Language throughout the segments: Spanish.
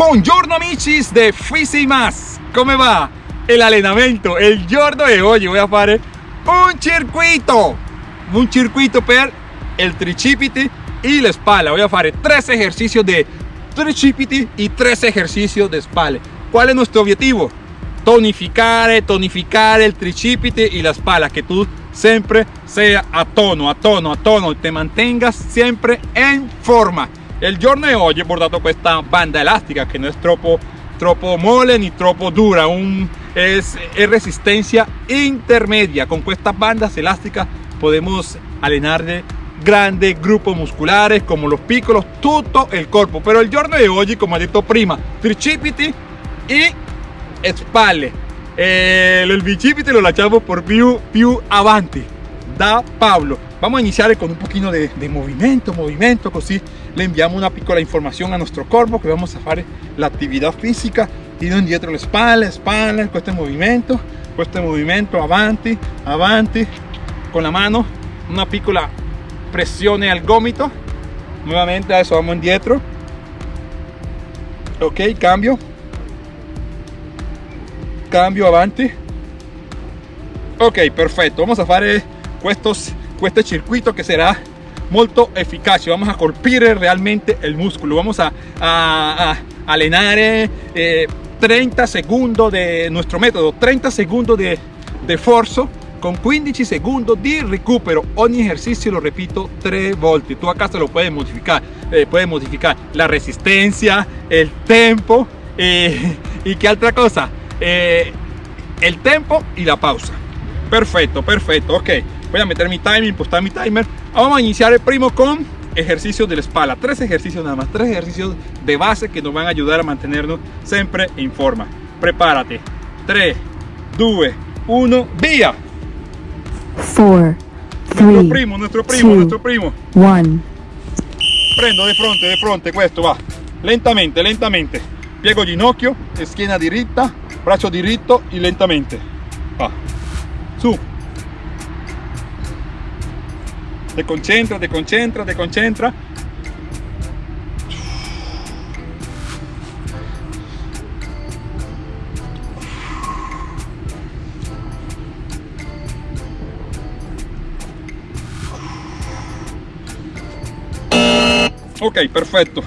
Buongiorno amici de Fisi Más. Come va? El allenamento, el giorno de hoy. Voy a fare un circuito. Un circuito per el tricipiti y la espalda. Voy a fare tres ejercicios de tricipiti y tres ejercicios de espalda. ¿Cuál es nuestro objetivo? Tonificare, tonificare el tricipiti y la espalda. Que tú siempre sea a tono, a tono, a tono. Te mantengas siempre en forma el giorno de hoy he bordato esta banda elástica que no es troppo, troppo mole ni troppo dura, un, es, resistencia intermedia. Con estas bandas elásticas podemos de grandes grupos musculares como los pícolos, todo el cuerpo. Pero el giorno de hoy, como ha dicho prima, tricipiti y spalle. Eh, el bicipiti lo lasciamo por più, più avanti da Pablo. Vamos a iniciar con un poquito de, movimiento, movimiento, así le enviamos una piccola información a nuestro cuerpo que vamos a hacer la actividad física, tiro indietro la espalda, espalda, con este movimiento, con este movimiento, avanti, avanti, con la mano, una piccola presione al gomito, nuevamente a eso vamos indietro, ok, cambio, cambio avanti, ok, perfecto, vamos a hacer estos, este circuito que será molto eficaz vamos a colpire realmente el músculo. Vamos a, a, a 30 segundos de nuestro método 30 segundos de, de forzo con 15 segundos de recupero. Ogni ejercicio lo repito tres volte tú acá se lo puedes modificar eh, puedes modificar la resistencia el tempo eh, y qué otra cosa. Eh, el tempo y la pausa. Perfecto perfecto ok. Voy a meter mi timing, impostar mi timer. Vamos a iniciar el primo con ejercicios de la espalda. Tres ejercicios nada más, tres ejercicios de base que nos van a ayudar a mantenernos siempre en forma. Prepárate. 3, 2, 1, vía. 4, nuestro primo, nuestro primo, nuestro primo. 1. Prendo de fronte, de fronte, questo va. Lentamente, lentamente. Piego ginocchio, schiena diritta, braccio diritto y lentamente. Va. Su, te concentra, te concentra, te concentra. Ok, perfecto.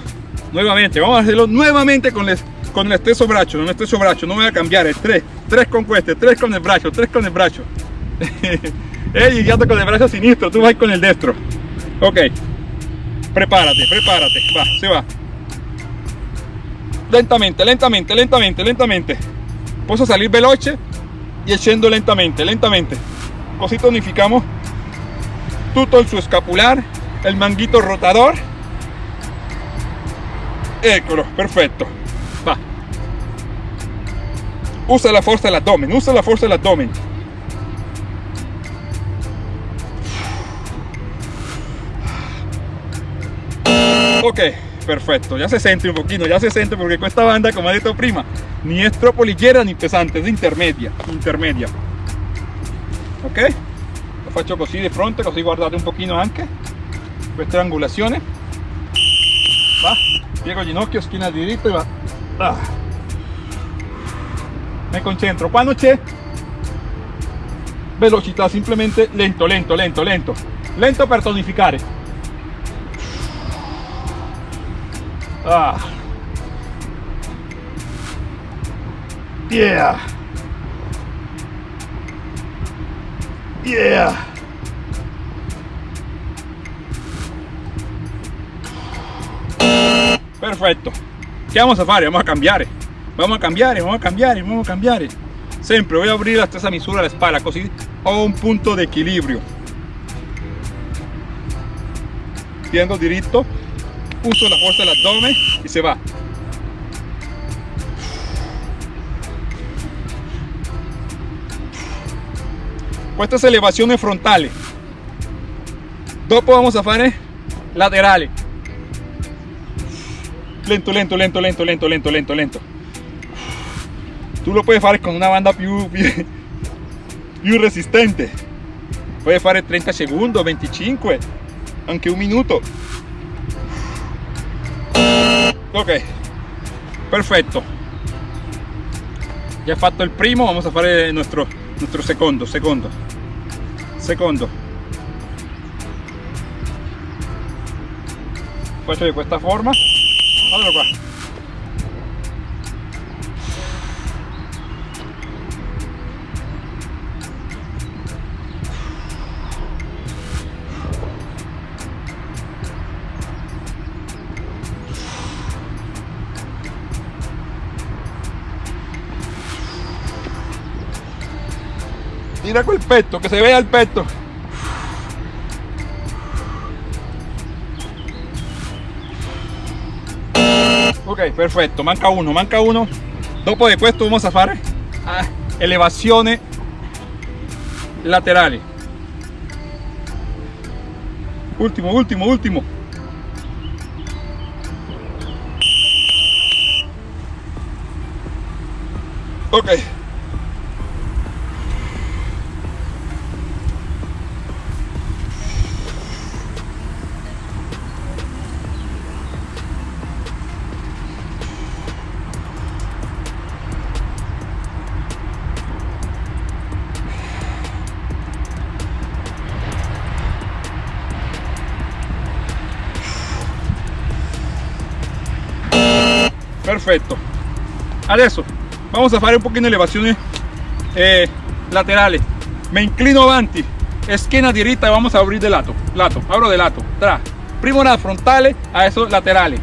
Nuevamente, vamos a hacerlo nuevamente con el, con el stesso braccio, con el braccio, no voy a cambiar, el 3, 3 con este, 3 con el brazo, 3 con el brazo. Ey, ya con el brazo sinistro, tú vas con el destro. Ok. Prepárate, prepárate. Va, se va. Lentamente, lentamente, lentamente, lentamente. Puedo salir veloce y echando lentamente, lentamente. Così tonificamos todo el su escapular, el manguito rotador. Eccolo, perfecto. Va. Usa la fuerza del abdomen, usa la fuerza del abdomen. Ok, perfecto, ya se siente un poquito, ya se siente porque esta banda, como ha dicho prima, ni es troppo ligera ni pesante, es intermedia, intermedia. Ok, lo faccio così di fronte, così guardate un pochino anche queste angulazioni. Va, piego ginocchio, schiena diritto e va. Ah. Me concentro, quando c'è velocità, simplemente lento, lento, lento, lento, lento per tonificare Ah. Yeah. Yeah. Perfetto. ¿Qué vamos a hacer? Vamos a cambiar. Vamos a cambiar, vamos a cambiar, vamos a cambiar. Siempre voy a abrir hasta esa misura la espalda, así ho un punto de equilibrio. Tiendo directo uso la fuerza del abdomen y se va. Estas elevaciones frontales. Dopo vamos a hacer laterales. Lento, lento, lento, lento, lento, lento, lento, lento. Tú lo puedes hacer con una banda più, resistente. Puedes hacer 30 segundos, 25, aunque un minuto. Ok, perfetto già fatto il primo vamos a fare il nostro, nostro secondo secondo secondo faccio questa forma. Allora Mira quel petto, que se vea el petto. Ok, perfetto, manca uno, manca uno. Dopo di questo vamos a ah, elevazione laterali. Ultimo, ultimo, ultimo. Ok. Perfetto adesso vamos a fare un pochino elevaciones eh, laterales. Me inclino avanti esquina y vamos a abrir de lato lato abro de lato tra. Primo la frontale adesso laterales.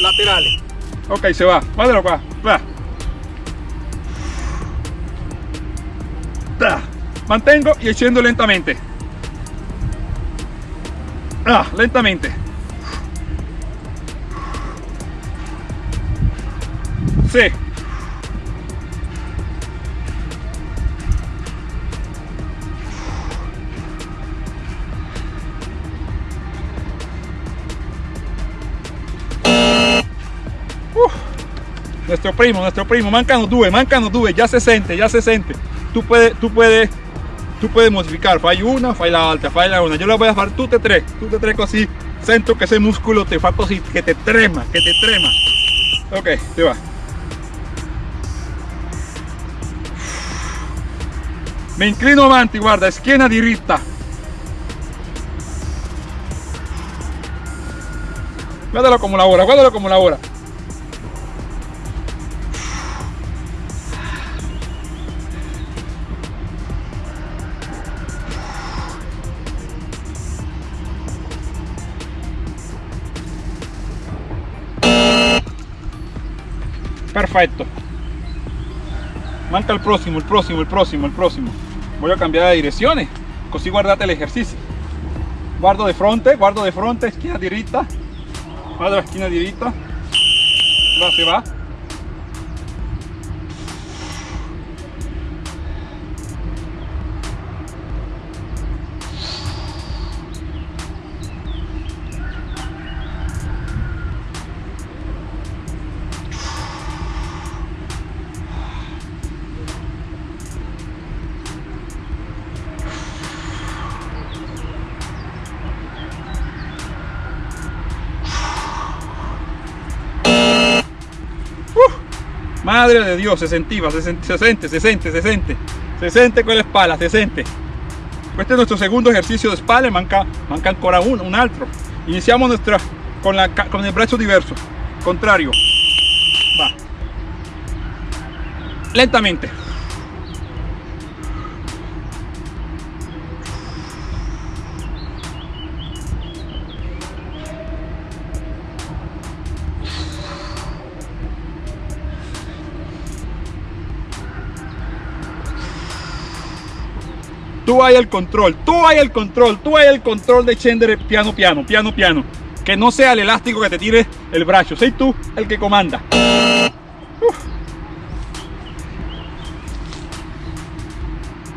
Laterales. Ok se va. Guardalo qua va. Tra. mantengo y echando lentamente. Ah, lentamente Sí. Nuestro primo, nuestro primo, mancano due, mancano due, ya se siente, ya se siente. Tú puedes, tú puedes, tú puedes modificar, fai una, fai la alta, fai la una. Yo la voy a hacer tú te tres, tú te tres así, siento que ese músculo te fa así, que te trema, que te trema. Ok, te va. Mi inclino avanti guarda schiena diritta guardalo come lavora guardalo come lavora perfetto manca il prossimo il prossimo il prossimo il prossimo voy a cambiar de direcciones. Así guardate el ejercicio. Guardo de frente guardo de frente esquina directa. Guardo la esquina directa. Va se va Madre de Dios, se sentiva, se, siente, se siente, se siente, se siente, se siente con la espalda, se siente. Este es nuestro segundo ejercicio de espalda, manca, manca ancora uno, un altro. Iniciamos nuestra con, la, con el brazo diverso, contrario. Va. Lentamente. Tú hay el control, tú hay el control, tú hay el control de Chender piano, piano, piano, piano. Que no sea el elástico que te tire el brazo, soy tú el que comanda.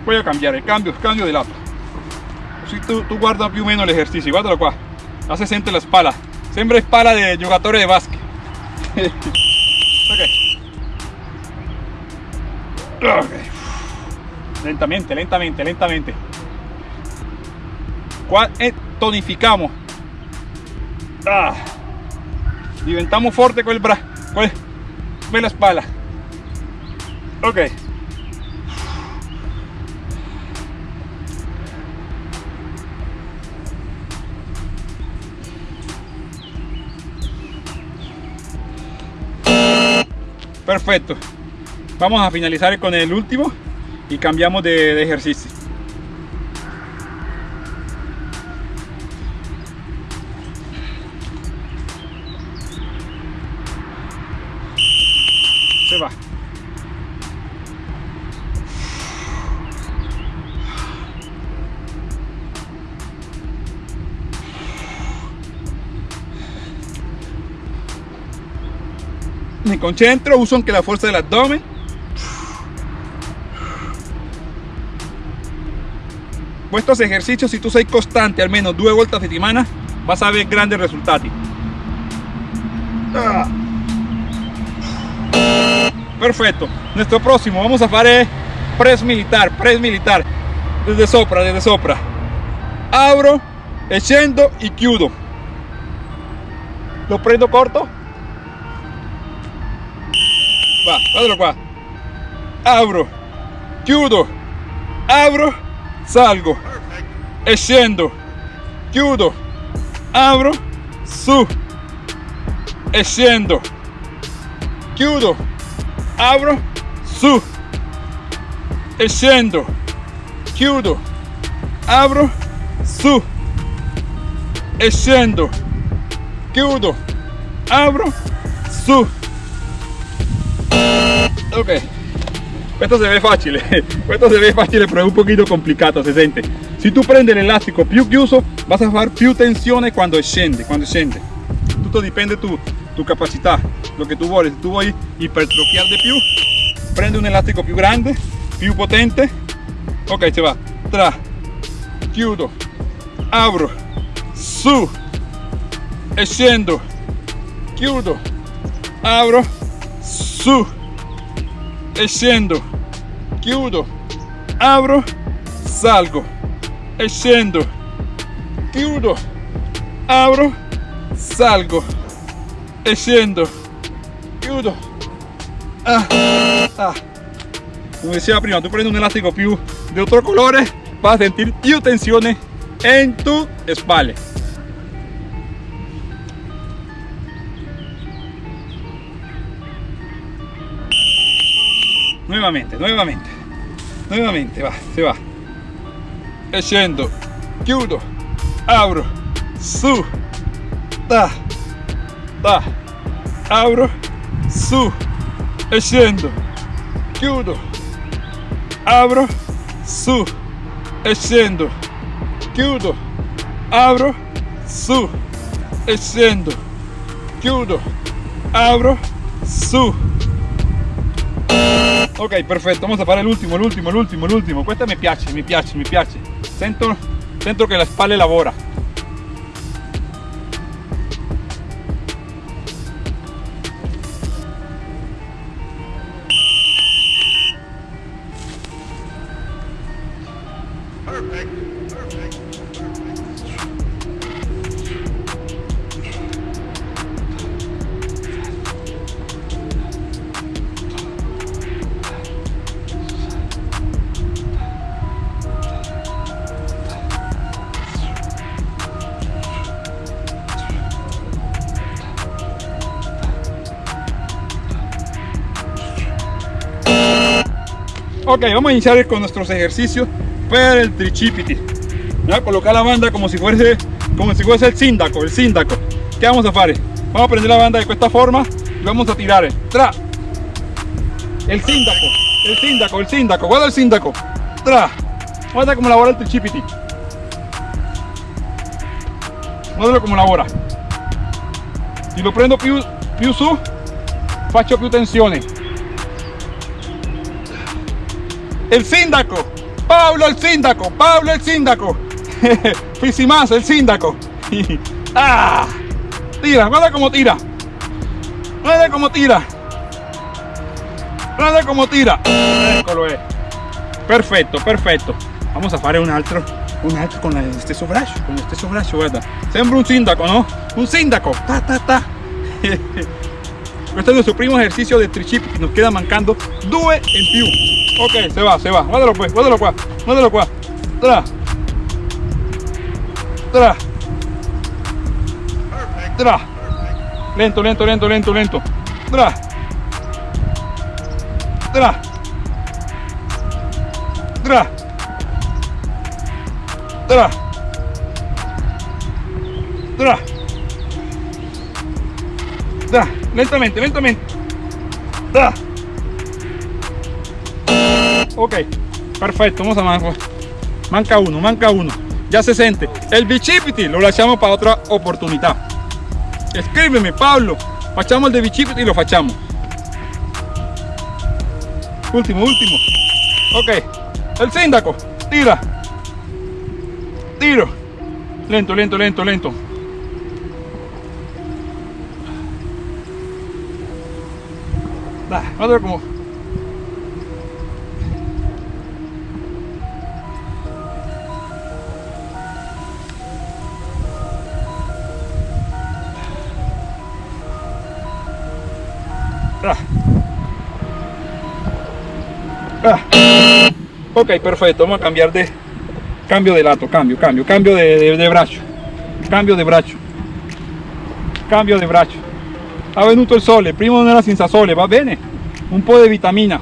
Voy a cambiar el cambio, cambio de lado. Si tú, tú guardas más o menos el ejercicio, guárdalo qua. Hace siente la espalda. Siempre espalda de jugadores de básquet. okay lentamente, lentamente, lentamente. ¿Cuál tonificamos? Ah. diventamos forte con el brazo, con, con la espalda. Ok. Perfecto. Vamos a finalizar con el último y cambiamos de, ejercicio. Se va. me concentro, uso aunque la fuerza del abdomen. Estos ejercicios, si tú sei constante al menos dos vueltas de semana, vas a ver grandes resultados. Ah. Perfecto. Nuestro próximo, vamos a hacer press militar, press militar. Desde sopra, desde sopra. Abro, echendo y chiudo. Lo prendo corto. Va, guardalo qua. Abro, chiudo, abro, salgo, e scendo, chiudo, abro, su, e scendo, chiudo, abro, su, e scendo, chiudo, abro, su, e scendo, chiudo, abro, su. Ok, esto se ve fácil, esto se ve fácil pero es un se siente. Si tú prendes el elástico più chiuso, vas a fare più tensione cuando scende, cuando scende. Tutto dipende tu, tu capacità, lo que tú vuoi. Si tu vuoi ipertrofiar de più, prende un elástico più grande, più potente. Ok, se va. Tra, chiudo, abro, su, e scendo, chiudo, abro, su, e scendo, chiudo, abro, salgo, e scendo, chiudo, abro, salgo, e scendo, chiudo. Ah, ah. Como decía prima, tú prendes un elástico più de otro colore, vas a sentir più tensione en tu espalda. Nuevamente, nuevamente, nuevamente, va, se va. E scendo, chiudo, abro, su, ta, ta, abro, su, e scendo, chiudo, abro, su, e scendo, chiudo, abro, su, e scendo, chiudo, abro, su, ok perfetto vamos a fare l'ultimo l'ultimo l'ultimo l'ultimo. Questa mi piace mi piace mi piace. Sento sento che la spalla lavora Ok, vamos a iniciar con nuestros ejercicios para el tricipiti. Voy a colocar la banda como si fuese, como si fuese el síndaco, el síndaco. ¿Qué vamos a hacer? Vamos a prender la banda de esta forma y vamos a tirar. Tra. El síndaco, el síndaco, el síndaco. Guarda el síndaco. Tra. Guarda cómo labora el tricipiti. Guarda cómo labora. Si lo prendo più, più su, faccio più tensione. El síndaco, Pablo el síndaco, Pablo el síndaco, más el síndaco. ah, tira, guarda como tira, guarda como tira, guarda como tira. Perfecto, perfecto. Vamos a hacer un altro, un altro con este braccio, con este braccio, guarda. Un síndaco, ¿no? Un síndaco, ta ta ta. Este es nuestro primo ejercicio de tricipiti. Nos queda mancando due en più. Ok, se va, se va. Guárdalo pues, guárdalo qua. Guárdalo qua. Tra. Tra. Tra. Lento, lento, lento, lento, lento. Tra. Tra. Tra. Tra. Tra. Lentamente, lentamente. Da. Ok, perfecto, vamos a manco. Manca uno, manca uno. Ya se siente. El bicipiti lo lasciamo para otra oportunidad. Escríbeme, Pablo. Facciamo el de bicipiti y lo facciamo. Último, último. Ok. El síndaco. Tira. Tiro. Lento, lento, lento, lento. Va, vamos a ver cómo. Ok, perfecto. Vamos a cambiar de cambio de lato, cambio, cambio, cambio de, de, de braccio, cambio de braccio, cambio de braccio. Ha venuto il sole, prima non era senza sole, va bene? Un po' di vitamina.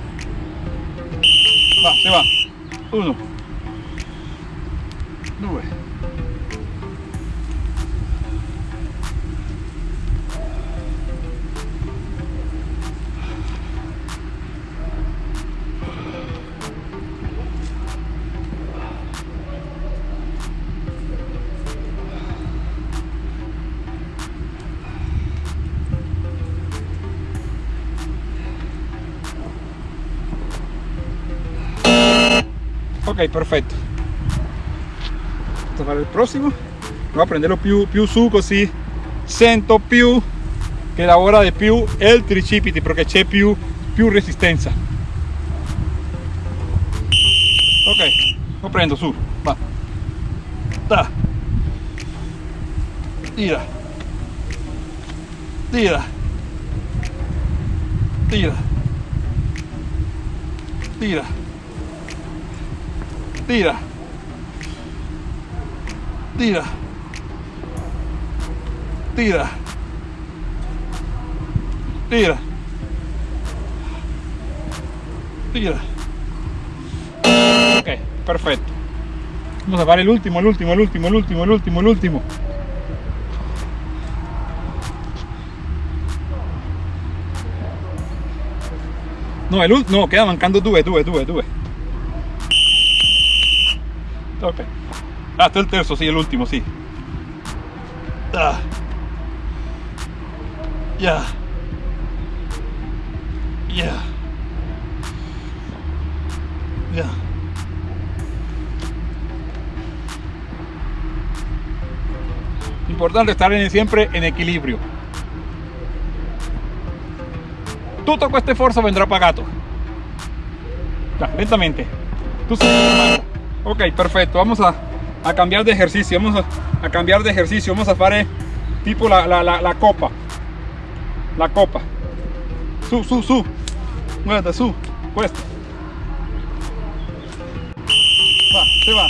Va, se va. Uno. Due. Ok perfetto a fare il prossimo voy a prenderlo più, più su così sento più che lavora di più il tricipiti perché c'è più, più resistenza ok lo prendo su va. Da tira. Tira. Tira. Tira Tira. Tira. Tira. Tira. Tira. Ok, perfecto. Vamos a parar el último, el último, el último, el último, el último, el último. No, el último, no, queda mancando tuve, tuve, tuve, tuve. Ok. Ah, este es el terzo, sí, el último, sí. Ah. Ya. Ya. Ya. Importante estar en, siempre en equilibrio. Tutto questo sforzo vendrà pagato. Ya, lentamente. Tú Ok, perfecto. Vamos a, a cambiar de ejercicio. Vamos a, cambiar de ejercicio. Vamos a hacer tipo la, la, la, copa. La copa. Su, su, su. Muévete, su. Puesto. Va, se va.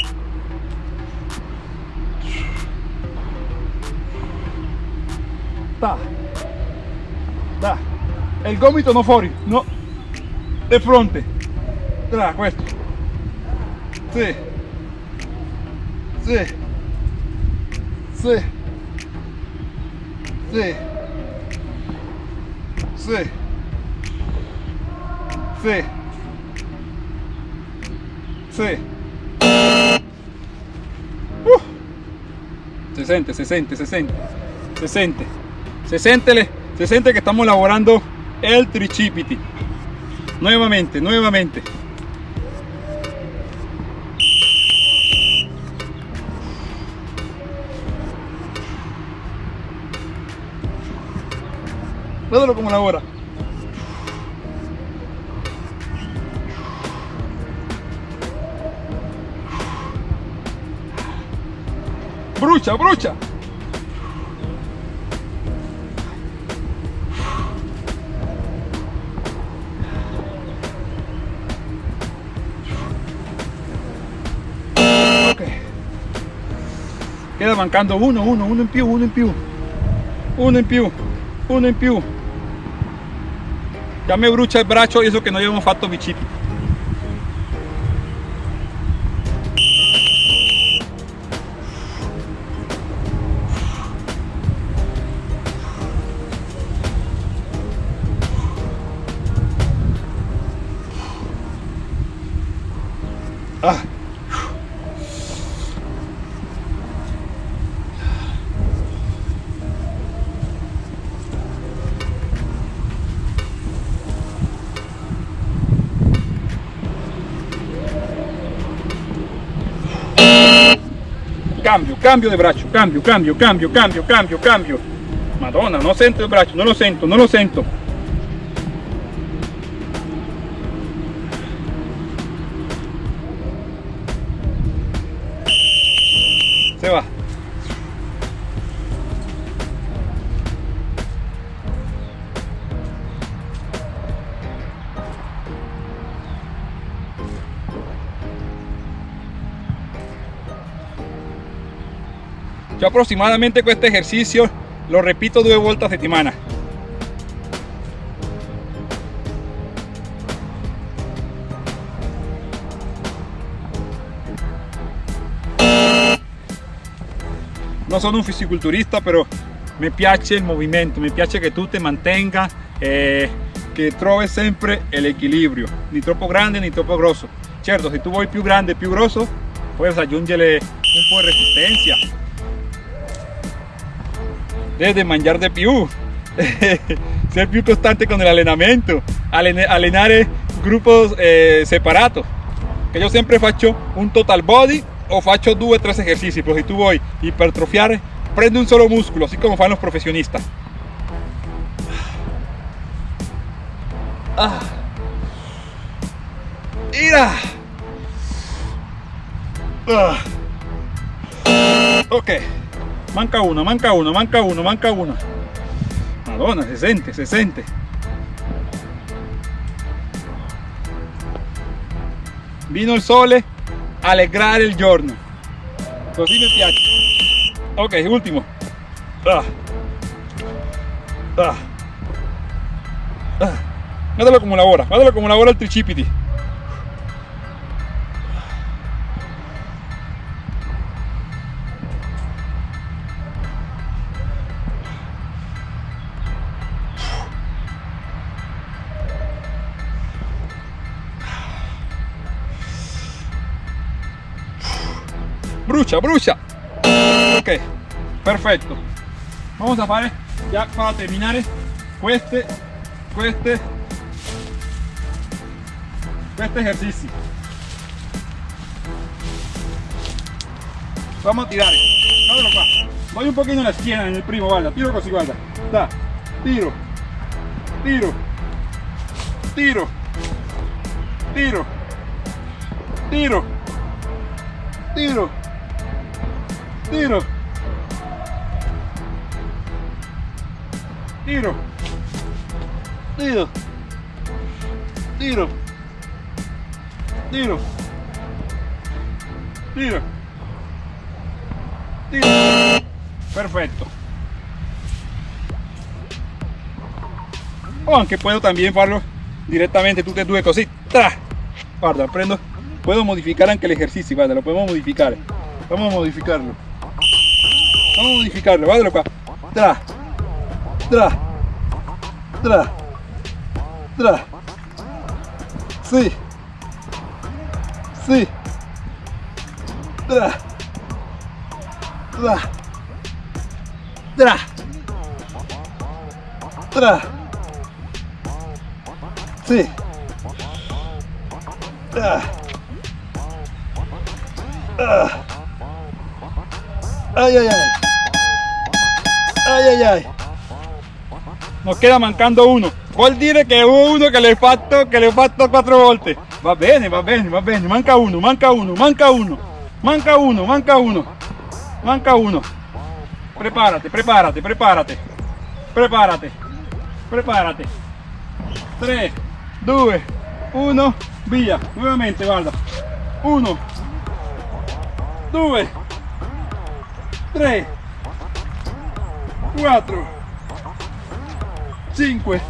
Da. Da. El gomito no fuori, no. De fronte. Da, questo sí, sí, sí, sí, sí, sí, sí. Uh. 60, 60, 60, 60, 60, 60 que estamos elaborando el trichipiti. Nuevamente, nuevamente. Mételo como la hora. Brucha, brucha. queda mancando uno, uno, uno en più, uno en più, uno en più, uno en più. Cambio brucha el bracho y eso que no llevamos fato mi. Ah. Cambio, cambio de brazo, cambio, cambio, cambio, cambio, cambio, cambio. Madonna, no sento el brazo, no lo sento, no lo sento. Yo aproximadamente con este ejercicio lo repito dos vueltas de semana. No sono un fisiculturista, pero mi piace il movimento, mi piace che tu te mantenga, eh, che trovi sempre l'equilibrio, ni troppo grande ni troppo grosso. Certo, se tu vuoi più grande, più grosso, puedes aggiungere un po' di resistencia desde mangiar de più, ser più constante con el allenamento, allenare grupos eh, separados. Que yo siempre faccio un total body o faccio due tres ejercicios, pero si tú voy hipertrofiar, prende un solo músculo, así como fan los profesionistas. Ah. ¡Ira! Ah. Ok manca uno, manca uno, manca uno, manca uno. Madonna, se sente, se sente. Vino il sole a alegrare il giorno. Così mi piace. Ok, último. Ah. Ah. Ah. Guardalo como lavora, guardalo como lavora il tricipiti. Brucia, brucia. Ok, perfecto. Vamos a fare ya para terminar este, este, este ejercicio. Vamos a tirar. Voy un poquito en la esquina, en el primo, guarda. Tiro così, guarda. Da. Tiro. Tiro. Tiro. Tiro. Tiro. Tiro. Tiro. Tiro. Tiro. Tiro. Tiro. Tiro. Tiro. Perfecto. O aunque puedo también farlo directamente tutte e due così. Tra. Guarda, prendo. Puedo modificar aunque el ejercicio, guarda, lo podemos modificar. Vamos a modificarlo. Vamos a modificarlo, guardalo qua. Tra. Tra. Tra. Tra. Sí. Sí. Tra. Tra. Tra. Tra. Sí. Ah. Ah. Ay, ay, ay. Ay, ay, ay. Nos queda mancando uno. Vuol dire che hubo uno che le fatto, che le fatto quattro volte. Va bene, va bene, va bene. Manca uno, manca uno, manca uno. Manca uno, manca uno. Manca uno. Prepárate, prepárate, prepárate. Prepárate. Prepárate. 3, 2, 1, via. Nuevamente, guarda. 1, 2, 3 4 5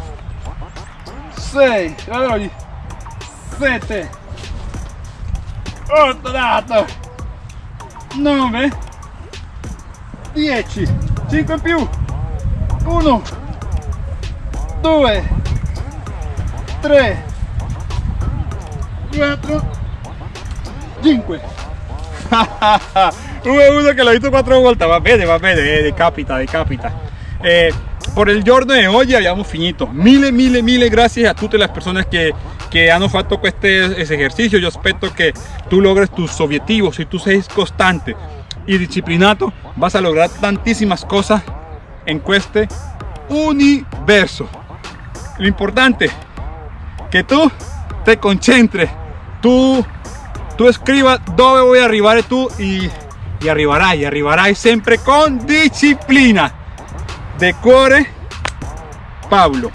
6 allora 7 8 dato. 9 10 5 in più. 1 2 3 4 5 Hubo uno que lo hizo cuatro vueltas, va bene, va bene, eh, decapita, decapita. Eh, por el giorno de hoy abbiamo finito. Mille, mille, mille gracias a tutte le persone che, che hanno fatto questo esercizio. Io aspetto che tu logres tus objetivos. Si tú sei costante y disciplinato, vas a lograr tantísimas cosas en este universo. Lo importante que tú te concentres, tú, tú escribas voy a arribar tú y, y arribarás, y arribarás siempre con disciplina. De cuore, Pablo.